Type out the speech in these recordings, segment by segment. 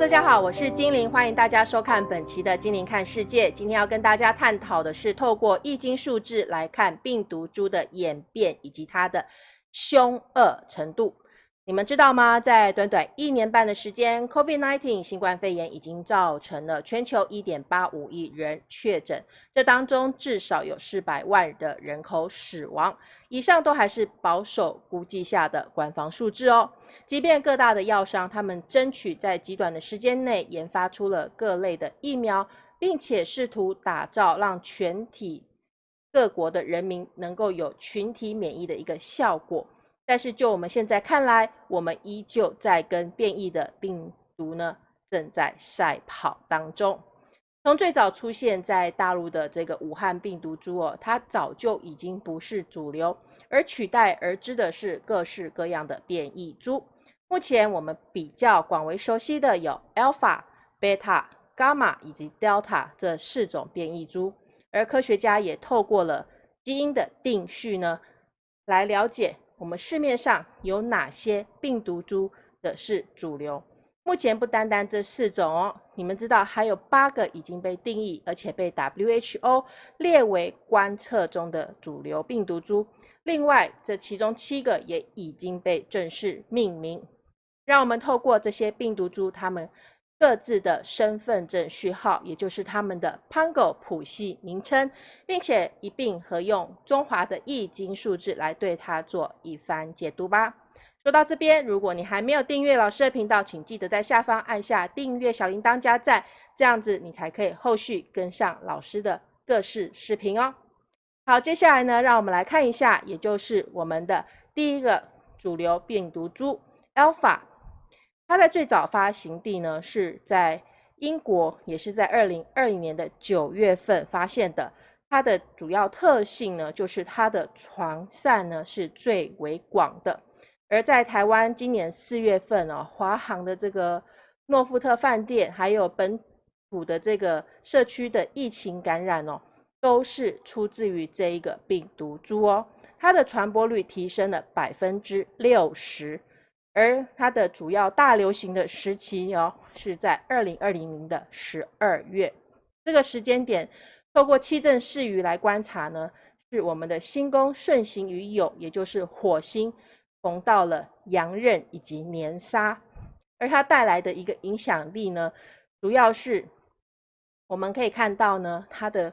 大家好，我是精灵，欢迎大家收看本期的《精灵看世界》。今天要跟大家探讨的是，透过易经数字来看病毒株的演变以及它的凶恶程度。你们知道吗？在短短一年半的时间，COVID-19 新冠肺炎已经造成了全球一点八五亿人确诊，这当中至少有四百万的人口死亡。以上都还是保守估计下的官方数字哦。即便各大的药商他们争取在极短的时间内研发出了各类的疫苗，并且试图打造让全体各国的人民能够有群体免疫的一个效果。但是就我们现在看来，我们依旧在跟变异的病毒呢正在赛跑当中。从最早出现在大陆的这个武汉病毒株哦，它早就已经不是主流，而取代而之的是各式各样的变异株。目前我们比较广为熟悉的有 Alpha、Beta、Gamma 以及 Delta 这四种变异株，而科学家也透过了基因的定序呢，来了解。我们市面上有哪些病毒株的是主流？目前不单单这四种哦，你们知道还有八个已经被定义，而且被 WHO 列为观测中的主流病毒株。另外，这其中七个也已经被正式命名。让我们透过这些病毒株，它们。各自的身份证序号，也就是他们的 Pango 谱系名称，并且一并合用中华的易经数字来对它做一番解读吧。说到这边，如果你还没有订阅老师的频道，请记得在下方按下订阅小铃铛加赞，这样子你才可以后续跟上老师的各式视频哦。好，接下来呢，让我们来看一下，也就是我们的第一个主流病毒株 Alpha。它在最早发行地呢是在英国，也是在二零二零年的九月份发现的。它的主要特性呢，就是它的传散呢是最为广的。而在台湾今年四月份哦，华航的这个诺富特饭店，还有本土的这个社区的疫情感染哦，都是出自于这一个病毒株哦。它的传播率提升了百分之六十。而它的主要大流行的时期哦，是在二零二零年的十二月这个时间点，透过七正四余来观察呢，是我们的星宫顺行于酉，也就是火星逢到了阳刃以及年杀，而它带来的一个影响力呢，主要是我们可以看到呢，它的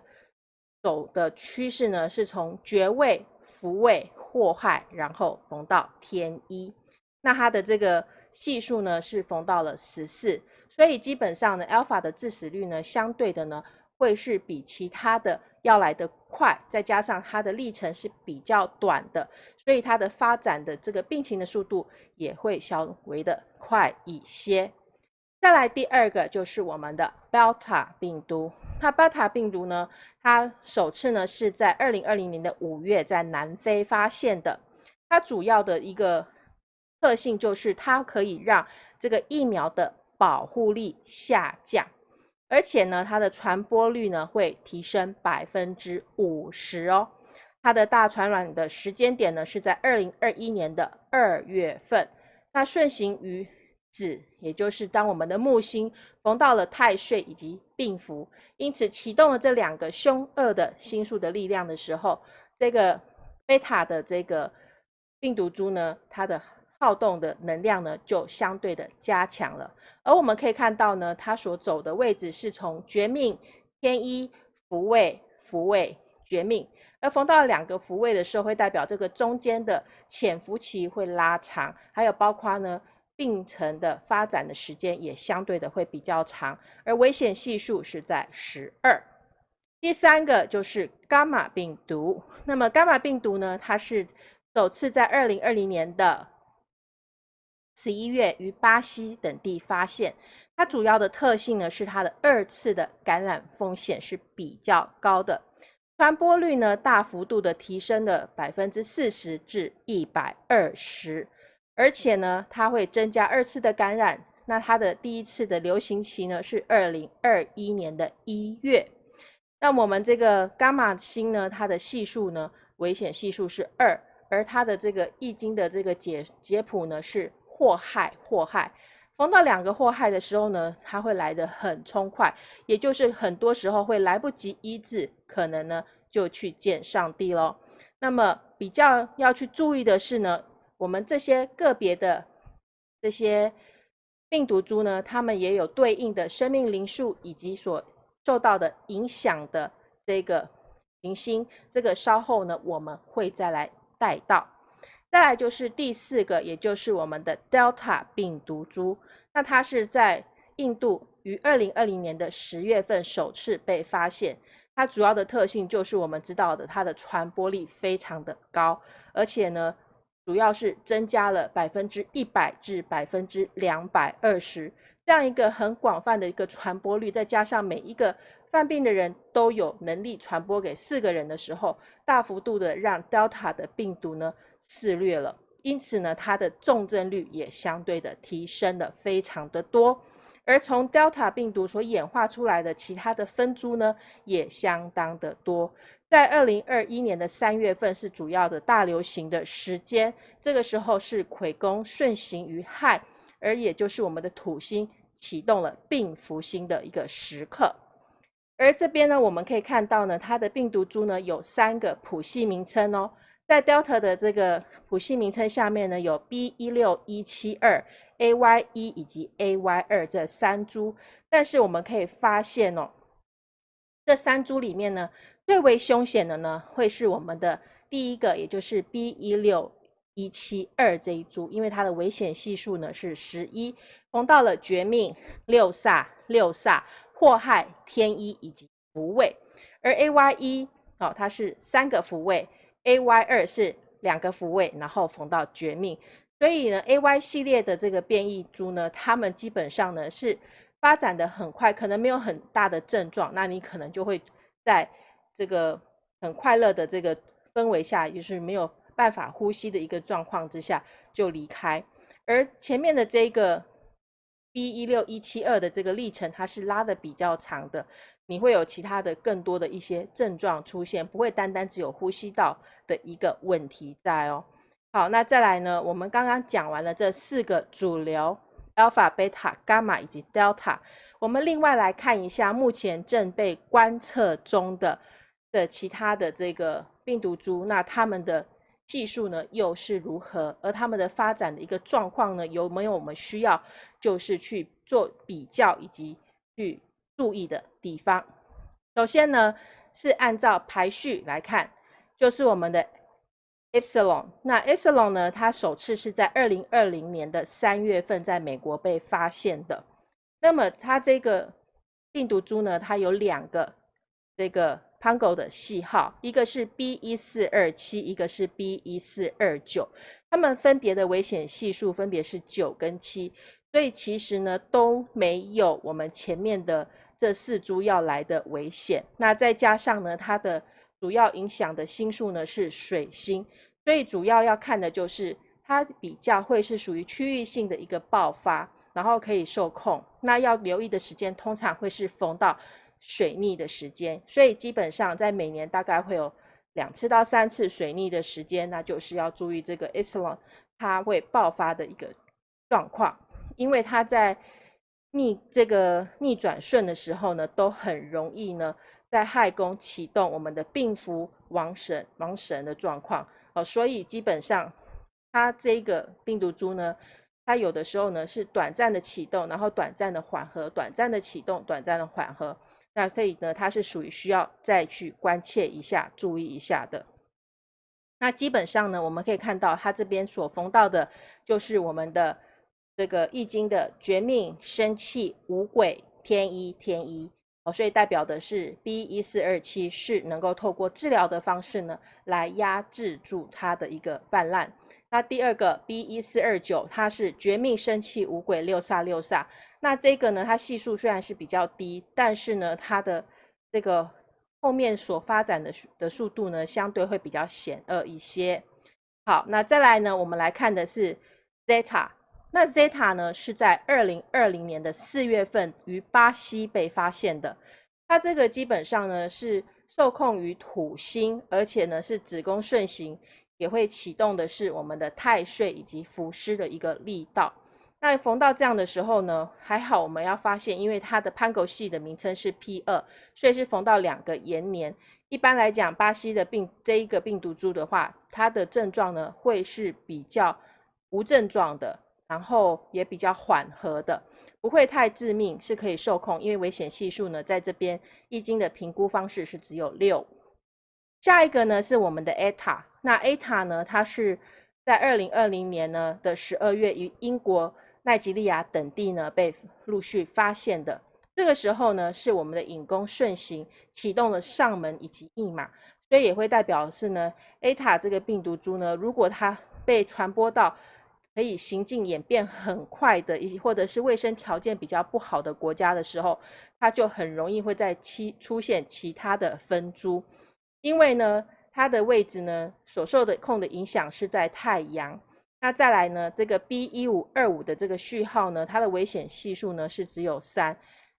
走的趋势呢，是从爵位、福位、祸害，然后逢到天一。那它的这个系数呢是逢到了十四，所以基本上呢，alpha 的致死率呢相对的呢会是比其他的要来的快，再加上它的历程是比较短的，所以它的发展的这个病情的速度也会稍微的快一些。再来第二个就是我们的 Delta 病毒，那 Delta 病毒呢，它首次呢是在二零二零年的五月在南非发现的，它主要的一个。特性就是它可以让这个疫苗的保护力下降，而且呢，它的传播率呢会提升百分之五十哦。它的大传染的时间点呢是在二零二一年的二月份。那顺行于子，也就是当我们的木星逢到了太岁以及病符，因此启动了这两个凶恶的星数的力量的时候，这个贝塔的这个病毒株呢，它的好动的能量呢，就相对的加强了。而我们可以看到呢，它所走的位置是从绝命、天一、福位、福位、绝命，而逢到两个福位的时候，会代表这个中间的潜伏期会拉长，还有包括呢病程的发展的时间也相对的会比较长，而危险系数是在十二。第三个就是伽马病毒，那么伽马病毒呢，它是首次在二零二零年的。十一月于巴西等地发现，它主要的特性呢是它的二次的感染风险是比较高的，传播率呢大幅度的提升了百分之四十至一百二十，而且呢它会增加二次的感染。那它的第一次的流行期呢是二零二一年的一月。那我们这个伽马星呢，它的系数呢危险系数是二，而它的这个易经的这个解解谱呢是。祸害祸害，逢到两个祸害的时候呢，它会来得很冲快，也就是很多时候会来不及医治，可能呢就去见上帝喽。那么比较要去注意的是呢，我们这些个别的这些病毒株呢，它们也有对应的生命灵数以及所受到的影响的这个行星，这个稍后呢我们会再来带到。再来就是第四个，也就是我们的 Delta 病毒株。那它是在印度于二零二零年的十月份首次被发现。它主要的特性就是我们知道的，它的传播力非常的高，而且呢，主要是增加了百分之一百至百分之两百二十这样一个很广泛的一个传播率，再加上每一个犯病的人都有能力传播给四个人的时候，大幅度的让 Delta 的病毒呢。肆虐了，因此呢，它的重症率也相对的提升的非常的多，而从 Delta 病毒所演化出来的其他的分株呢，也相当的多。在二零二一年的三月份是主要的大流行的时间，这个时候是癸宫顺行于亥，而也就是我们的土星启动了病符星的一个时刻。而这边呢，我们可以看到呢，它的病毒株呢有三个谱系名称哦。在 Delta 的这个谱系名称下面呢，有 B 一六一七二、AY 一以及 AY 二这三株。但是我们可以发现哦，这三株里面呢，最为凶险的呢，会是我们的第一个，也就是 B 一六一七二这一株，因为它的危险系数呢是十一，逢到了绝命、六煞、六煞、祸害、天一以及福位。而 AY 一哦，它是三个福位。A Y 二是两个复位，然后缝到绝命，所以呢，A Y 系列的这个变异株呢，它们基本上呢是发展的很快，可能没有很大的症状，那你可能就会在这个很快乐的这个氛围下，就是没有办法呼吸的一个状况之下就离开，而前面的这个 B 一六一七二的这个历程，它是拉的比较长的。你会有其他的更多的一些症状出现，不会单单只有呼吸道的一个问题在哦。好，那再来呢？我们刚刚讲完了这四个主流，alpha、beta、gamma 以及 delta。我们另外来看一下目前正被观测中的的其他的这个病毒株，那它们的技术呢又是如何？而它们的发展的一个状况呢，有没有我们需要就是去做比较以及去。注意的地方，首先呢是按照排序来看，就是我们的 epsilon。那 epsilon 呢，它首次是在二零二零年的三月份在美国被发现的。那么它这个病毒株呢，它有两个这个 Pango 的系号，一个是 B 一四二七，一个是 B 一四二九，它们分别的危险系数分别是九跟七，所以其实呢都没有我们前面的。这四株要来的危险，那再加上呢，它的主要影响的星数呢是水星，所以主要要看的就是它比较会是属于区域性的一个爆发，然后可以受控。那要留意的时间通常会是逢到水逆的时间，所以基本上在每年大概会有两次到三次水逆的时间，那就是要注意这个 Islam 它会爆发的一个状况，因为它在。逆这个逆转顺的时候呢，都很容易呢，在亥宫启动我们的病符亡神亡神的状况哦，所以基本上它这个病毒株呢，它有的时候呢是短暂的启动，然后短暂的缓和，短暂的启动，短暂的缓和，那所以呢，它是属于需要再去关切一下、注意一下的。那基本上呢，我们可以看到它这边所封到的，就是我们的。这个易经的绝命生气五鬼天一天一哦，所以代表的是 B 一四二七是能够透过治疗的方式呢来压制住它的一个泛滥。那第二个 B 一四二九，它是绝命生气五鬼六煞六煞。那这个呢，它系数虽然是比较低，但是呢，它的这个后面所发展的的速度呢，相对会比较险恶一些。好，那再来呢，我们来看的是 Zeta。那 Zeta 呢，是在二零二零年的四月份于巴西被发现的。它这个基本上呢是受控于土星，而且呢是子宫顺行，也会启动的是我们的太岁以及伏尸的一个力道。那逢到这样的时候呢，还好我们要发现，因为它的潘狗系的名称是 P 二，所以是逢到两个延年。一般来讲，巴西的病这一个病毒株的话，它的症状呢会是比较无症状的，然后也比较缓和的，不会太致命，是可以受控。因为危险系数呢，在这边易经的评估方式是只有六。下一个呢是我们的 ETA，那 ETA 呢，它是在二零二零年呢的十二月于英国。奈及利亚等地呢被陆续发现的，这个时候呢是我们的引弓顺行启动了上门以及驿马，所以也会代表是呢 A 塔这个病毒株呢，如果它被传播到可以行进演变很快的，以及或者是卫生条件比较不好的国家的时候，它就很容易会在其出现其他的分株，因为呢它的位置呢所受的控的影响是在太阳。那再来呢？这个 B 一五二五的这个序号呢，它的危险系数呢是只有三。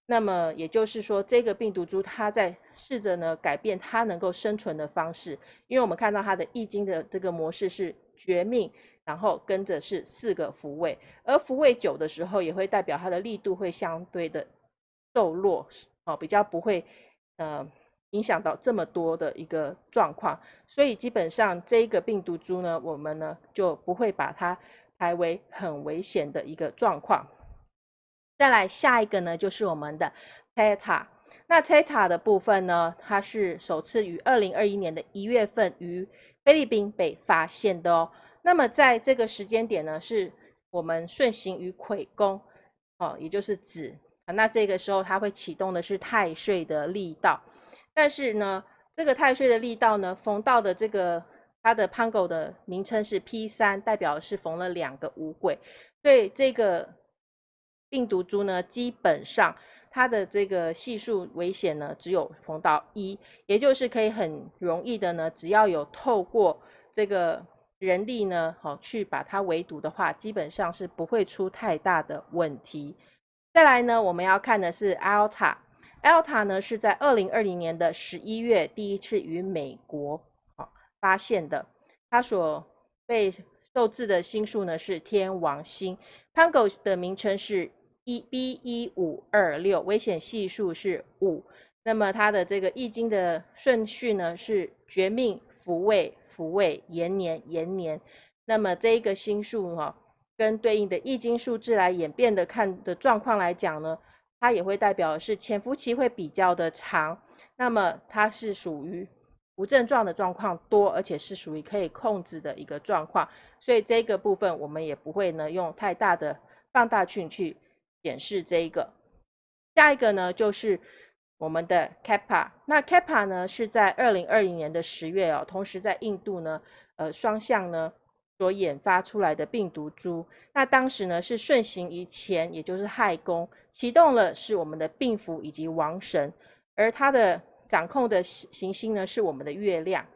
那么也就是说，这个病毒株它在试着呢改变它能够生存的方式。因为我们看到它的易经的这个模式是绝命，然后跟着是四个福位，而福位久的时候，也会代表它的力度会相对的瘦弱，哦，比较不会呃。影响到这么多的一个状况，所以基本上这一个病毒株呢，我们呢就不会把它排为很危险的一个状况。再来下一个呢，就是我们的 Theta。那 Theta 的部分呢，它是首次于二零二一年的一月份于菲律宾被发现的哦。那么在这个时间点呢，是我们顺行于癸宫哦，也就是子。那这个时候它会启动的是太岁的力道。但是呢，这个太岁的力道呢，逢到的这个它的 Pango 的名称是 P 三，代表是逢了两个五鬼，所以这个病毒株呢，基本上它的这个系数危险呢，只有逢到一，也就是可以很容易的呢，只要有透过这个人力呢，好去把它围堵的话，基本上是不会出太大的问题。再来呢，我们要看的是 Alta。Alta 呢是在二零二零年的十一月第一次与美国啊发现的，它所被受制的星数呢是天王星，Pango 的名称是一 B 一五二六，危险系数是五，那么它的这个易经的顺序呢是绝命、福位、福位、延年、延年，那么这一个星数哈跟对应的易经数字来演变的看的状况来讲呢。它也会代表是潜伏期会比较的长，那么它是属于无症状的状况多，而且是属于可以控制的一个状况，所以这个部分我们也不会呢用太大的放大镜去检视这一个。下一个呢就是我们的 Kappa，那 Kappa 呢是在二零二零年的十月哦，同时在印度呢，呃双向呢。所研发出来的病毒株，那当时呢是顺行于前，也就是亥宫启动了，是我们的病符以及王神，而它的掌控的行星呢是我们的月亮，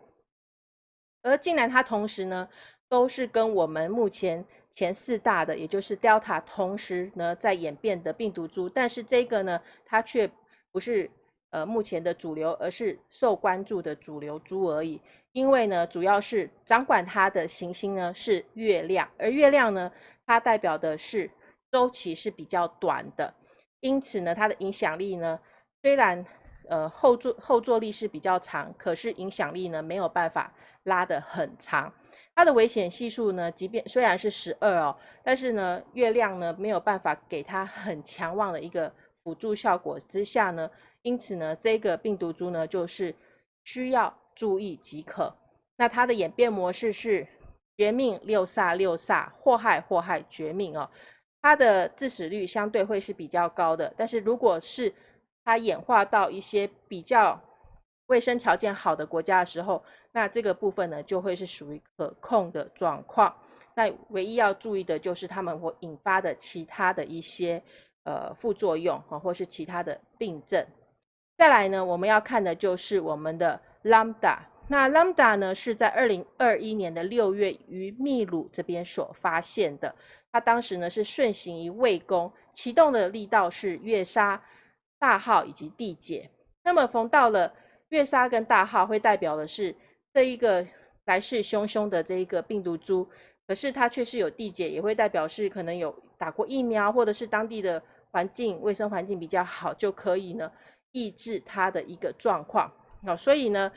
而竟然它同时呢都是跟我们目前前四大的，也就是 Delta 同时呢在演变的病毒株，但是这个呢它却不是呃目前的主流，而是受关注的主流猪而已。因为呢，主要是掌管它的行星呢是月亮，而月亮呢，它代表的是周期是比较短的，因此呢，它的影响力呢，虽然呃后坐后坐力是比较长，可是影响力呢没有办法拉得很长。它的危险系数呢，即便虽然是十二哦，但是呢，月亮呢没有办法给它很强旺的一个辅助效果之下呢，因此呢，这个病毒株呢就是需要。注意即可。那它的演变模式是绝命六煞六煞祸害祸害绝命哦。它的致死率相对会是比较高的。但是如果是它演化到一些比较卫生条件好的国家的时候，那这个部分呢就会是属于可控的状况。那唯一要注意的就是它们会引发的其他的一些呃副作用啊，或是其他的病症。再来呢，我们要看的就是我们的。Lambda，那 Lambda 呢是在二零二一年的六月于秘鲁这边所发现的。它当时呢是顺行于卫宫，启动的力道是月杀、大号以及地解。那么逢到了月杀跟大号，会代表的是这一个来势汹汹的这一个病毒株，可是它却是有递解，也会代表是可能有打过疫苗，或者是当地的环境卫生环境比较好，就可以呢抑制它的一个状况。好，所以呢，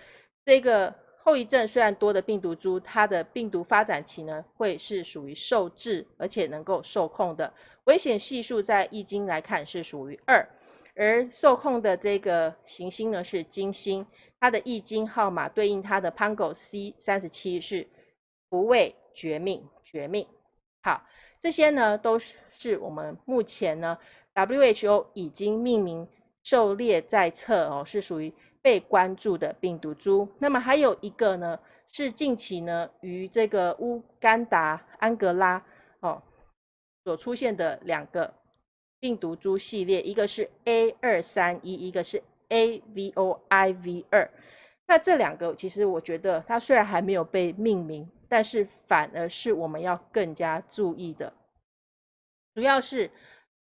这个后遗症虽然多的病毒株，它的病毒发展期呢会是属于受制，而且能够受控的。危险系数在易经来看是属于二，而受控的这个行星呢是金星，它的易经号码对应它的 Pango C 三十七是不畏绝命，绝命。好，这些呢都是是我们目前呢 WHO 已经命名狩猎在册哦，是属于。被关注的病毒株，那么还有一个呢，是近期呢与这个乌干达、安哥拉哦所出现的两个病毒株系列，一个是 A 二三一，一个是 AVOIV 二。那这两个其实我觉得它虽然还没有被命名，但是反而是我们要更加注意的，主要是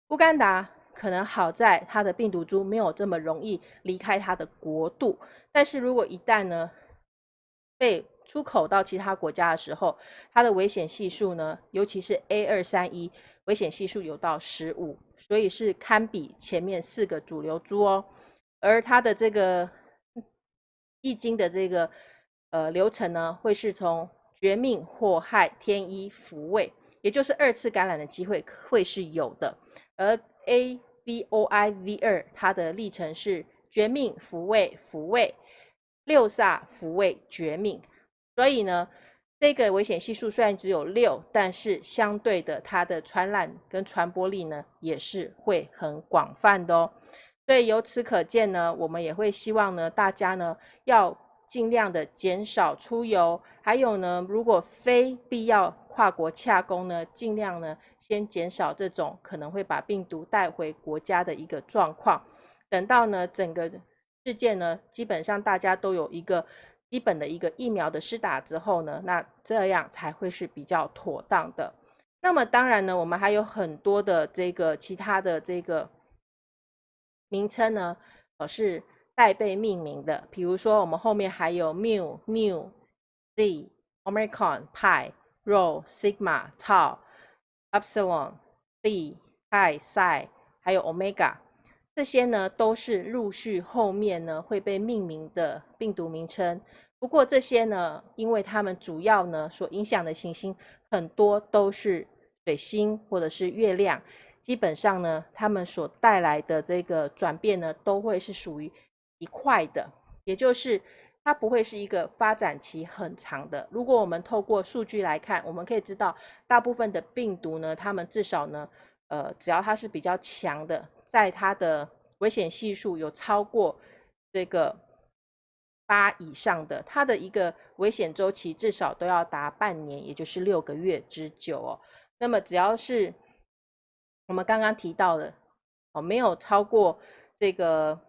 乌干达。可能好在它的病毒株没有这么容易离开它的国度，但是如果一旦呢被出口到其他国家的时候，它的危险系数呢，尤其是 A 二三一，危险系数有到十五，所以是堪比前面四个主流株哦。而它的这个易经的这个呃流程呢，会是从绝命、祸害、天一、福位，也就是二次感染的机会会是有的，而 A。V O I V 二，它的历程是绝命、福位、福位、六煞、福位、绝命。所以呢，这个危险系数虽然只有六，但是相对的，它的传染跟传播力呢，也是会很广泛的哦。所以由此可见呢，我们也会希望呢，大家呢要尽量的减少出游，还有呢，如果非必要。跨国洽工呢，尽量呢先减少这种可能会把病毒带回国家的一个状况。等到呢整个事件呢，基本上大家都有一个基本的一个疫苗的施打之后呢，那这样才会是比较妥当的。那么当然呢，我们还有很多的这个其他的这个名称呢，呃是待被命名的。比如说我们后面还有 mu、new、z、omicron、pi。Rho、Sigma、Tau、Epsilon、B、Pi、Psi，还有 Omega，这些呢都是陆续后面呢会被命名的病毒名称。不过这些呢，因为它们主要呢所影响的行星很多都是水星或者是月亮，基本上呢，它们所带来的这个转变呢，都会是属于一块的，也就是。它不会是一个发展期很长的。如果我们透过数据来看，我们可以知道，大部分的病毒呢，它们至少呢，呃，只要它是比较强的，在它的危险系数有超过这个八以上的，它的一个危险周期至少都要达半年，也就是六个月之久哦。那么只要是我们刚刚提到的哦，没有超过这个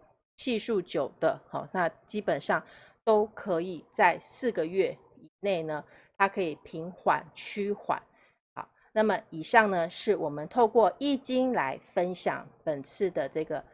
系数九的，好，那基本上。都可以在四个月以内呢，它可以平缓趋缓。好，那么以上呢是我们透过易经来分享本次的这个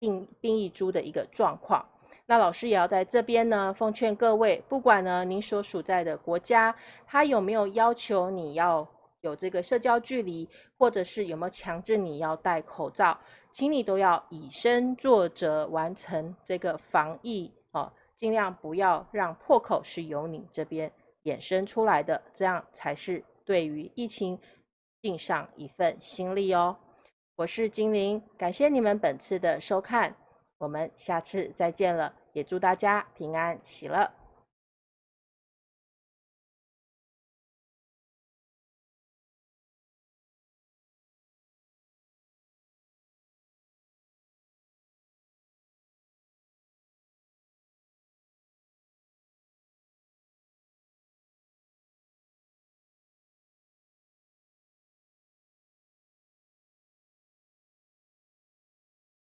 病病疫株的一个状况。那老师也要在这边呢奉劝各位，不管呢您所属在的国家，它有没有要求你要有这个社交距离，或者是有没有强制你要戴口罩，请你都要以身作则，完成这个防疫哦。尽量不要让破口是由你这边衍生出来的，这样才是对于疫情尽上一份心力哦。我是精灵，感谢你们本次的收看，我们下次再见了，也祝大家平安喜乐。